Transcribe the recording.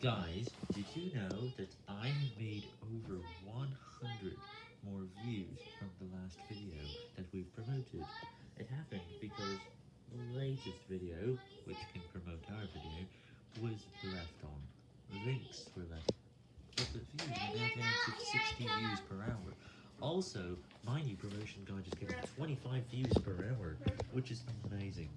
Guys, did you know that I have made over 100 more views from the last video that we've promoted? It happened because the latest video, which can promote our video, was left on. Links were left. But the views are now down to 60 views per hour. Also, my new promotion guide is giving 25 views per hour, which is amazing.